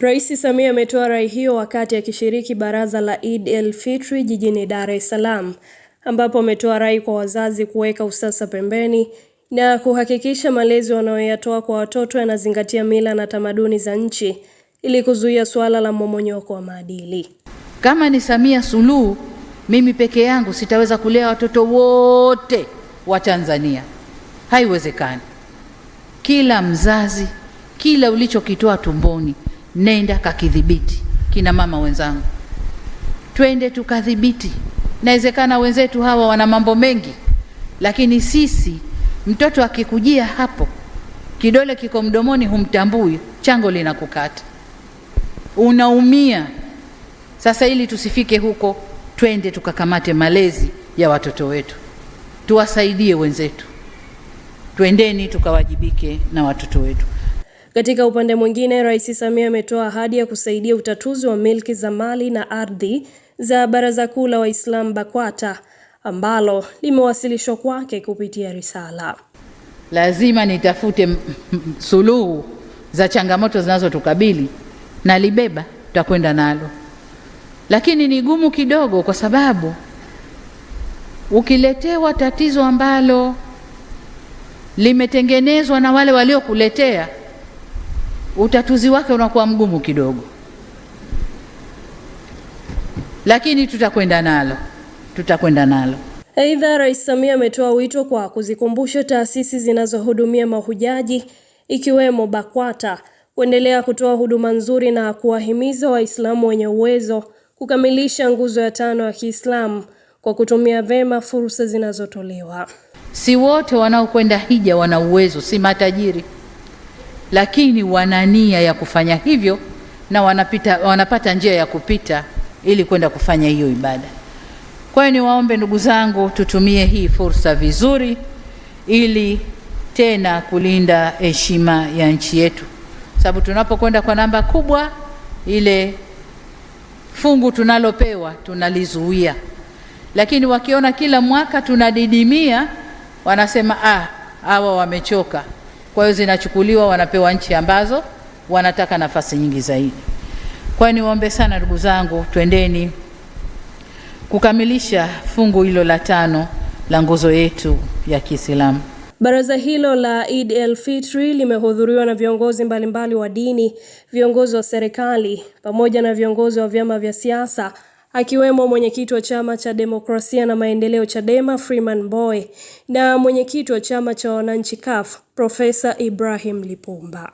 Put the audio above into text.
Rais Samia ametoa rai hiyo wakati akishiriki baraza la Eid el Fitri jijini Dar es Salaam, ambapo ametoa rai kwa wazazi kuweka usasa pembeni na kuhakikisha malezi wanayoyatoa kwa watoto yanazingatia mila na tamaduni za nchi ili kuzuia suala la mmomonyoko wa maadili. Kama ni Samia Suluhu, mimi peke yangu sitaweza kulea watoto wote wa Tanzania, haiwezekani. Kila mzazi, kila ulichokitoa tumboni nenda kakidhibiti. Kina mama wenzangu, twende tukadhibiti. Inawezekana wenzetu hawa wana mambo mengi, lakini sisi, mtoto akikujia hapo, kidole kiko mdomoni, humtambui, chango linakukata, unaumia. Sasa ili tusifike huko, twende tukakamate malezi ya watoto wetu, tuwasaidie wenzetu, twendeni tukawajibike na watoto wetu. Katika upande mwingine, Rais Samia ametoa ahadi ya kusaidia utatuzi wa milki za mali na ardhi za Baraza Kuu la Waislamu BAKWATA ambalo limewasilishwa kwake kupitia risala. Lazima nitafute suluhu za changamoto zinazotukabili nalibeba, tutakwenda nalo, lakini ni gumu kidogo, kwa sababu ukiletewa tatizo ambalo limetengenezwa na wale waliokuletea utatuzi wake unakuwa mgumu kidogo, lakini tutakwenda nalo, tutakwenda nalo. Aidha, Rais Samia ametoa wito kwa kuzikumbusha taasisi zinazohudumia mahujaji ikiwemo BAKWATA kuendelea kutoa huduma nzuri na kuwahimiza Waislamu wenye uwezo kukamilisha nguzo ya tano ya Kiislamu kwa kutumia vema fursa zinazotolewa. Si wote wanaokwenda hija wana uwezo, si matajiri lakini wana nia ya kufanya hivyo na wanapita, wanapata njia ya kupita ili kwenda kufanya hiyo ibada. Kwa hiyo niwaombe ndugu zangu, tutumie hii fursa vizuri ili tena kulinda heshima ya nchi yetu, sababu tunapokwenda kwa namba kubwa, ile fungu tunalopewa tunalizuia, lakini wakiona kila mwaka tunadidimia, wanasema ah, hawa wamechoka kwa hiyo zinachukuliwa, wanapewa nchi ambazo wanataka nafasi nyingi zaidi. Kwa hiyo niwaombe sana ndugu zangu, twendeni kukamilisha fungu hilo la tano la nguzo yetu ya Kiislamu. Baraza hilo la Eid el Fitri limehudhuriwa na viongozi mbalimbali wa dini, viongozi wa serikali pamoja na viongozi wa vyama vya siasa akiwemo mwenyekiti wa chama cha demokrasia na maendeleo Chadema Freeman Mbowe na mwenyekiti wa chama cha wananchi CUF Profesa Ibrahim Lipumba.